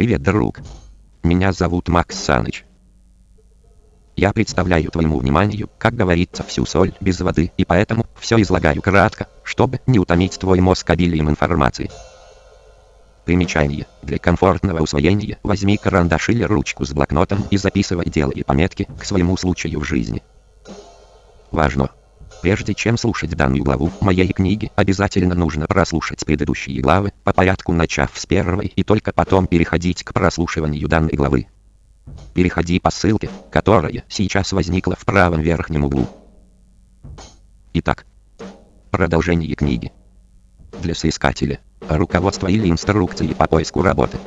Привет, друг. Меня зовут Макс Саныч. Я представляю твоему вниманию, как говорится, всю соль без воды, и поэтому все излагаю кратко, чтобы не утомить твой мозг обилием информации. Примечание. Для комфортного усвоения возьми карандаш или ручку с блокнотом и записывай делай пометки к своему случаю в жизни. Важно! Прежде чем слушать данную главу моей книги, обязательно нужно прослушать предыдущие главы, по порядку начав с первой и только потом переходить к прослушиванию данной главы. Переходи по ссылке, которая сейчас возникла в правом верхнем углу. Итак, продолжение книги. Для соискателя, руководство или инструкции по поиску работы.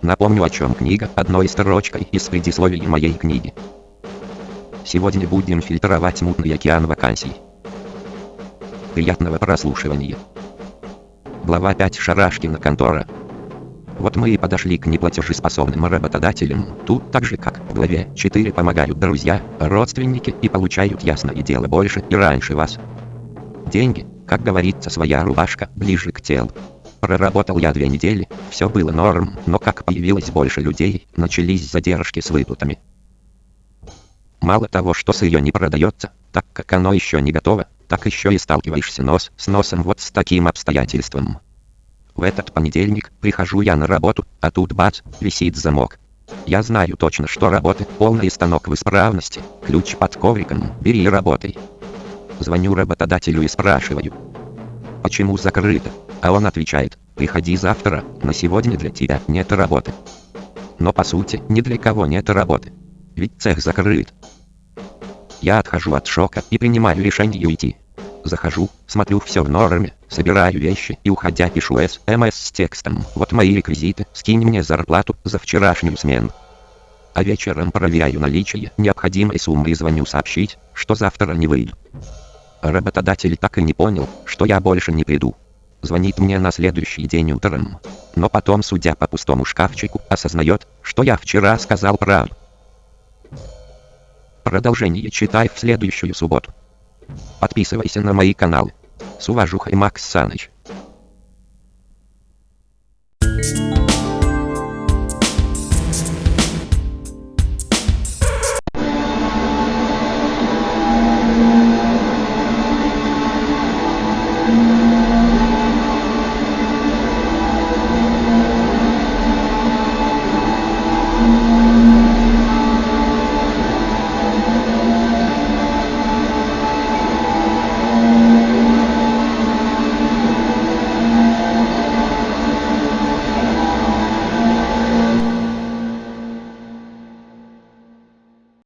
Напомню о чем книга одной строчкой из предисловия моей книги. Сегодня будем фильтровать мутный океан вакансий. Приятного прослушивания. Глава 5 Шарашкина контора. Вот мы и подошли к неплатежеспособным работодателям. Тут так же как в главе 4 помогают друзья, родственники и получают ясное дело больше и раньше вас. Деньги, как говорится, своя рубашка ближе к телу. Проработал я две недели, все было норм, но как появилось больше людей, начались задержки с выплатами. Мало того, что сырье не продается, так как оно еще не готово, так еще и сталкиваешься нос с носом вот с таким обстоятельством. В этот понедельник прихожу я на работу, а тут бац, висит замок. Я знаю точно, что работы, полный станок в исправности, ключ под ковриком, бери и работай. Звоню работодателю и спрашиваю, почему закрыто, а он отвечает, приходи завтра, на сегодня для тебя нет работы. Но по сути, ни для кого нет работы. Ведь цех закрыт. Я отхожу от шока и принимаю решение уйти. Захожу, смотрю все в норме, собираю вещи и уходя пишу СМС с текстом. Вот мои реквизиты, скинь мне зарплату за вчерашнюю смену. А вечером проверяю наличие необходимой суммы и звоню сообщить, что завтра не выйду. Работодатель так и не понял, что я больше не приду. Звонит мне на следующий день утром. Но потом, судя по пустому шкафчику, осознает, что я вчера сказал правду. Продолжение читай в следующую субботу. Подписывайся на мои каналы. С уважухой Макс Саныч. Thank you